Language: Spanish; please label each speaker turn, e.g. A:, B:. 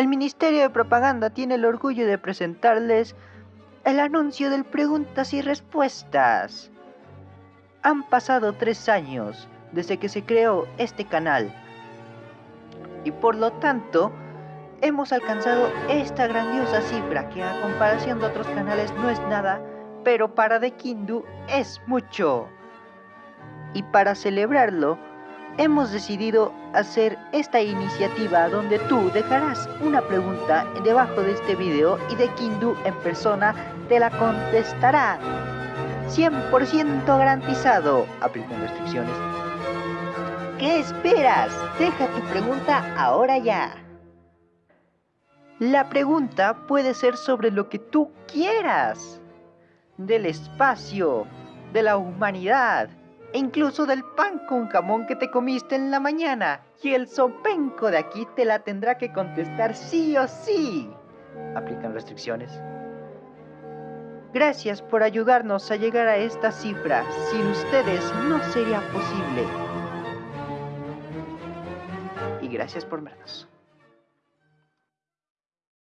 A: el Ministerio de Propaganda tiene el orgullo de presentarles el anuncio del preguntas y respuestas. Han pasado tres años desde que se creó este canal y por lo tanto hemos alcanzado esta grandiosa cifra que a comparación de otros canales no es nada, pero para The Kindu es mucho. Y para celebrarlo, hemos decidido hacer esta iniciativa donde tú dejarás una pregunta debajo de este video y The Kindu en persona te la contestará. 100% garantizado. Aplican restricciones. ¿Qué esperas? Deja tu pregunta ahora ya. La pregunta puede ser sobre lo que tú quieras. Del espacio, de la humanidad, e incluso del pan con jamón que te comiste en la mañana. Y el sopenco de aquí te la tendrá que contestar sí o sí. Aplican restricciones. Gracias por ayudarnos a llegar a esta cifra. Sin ustedes no sería posible. Y gracias por vernos.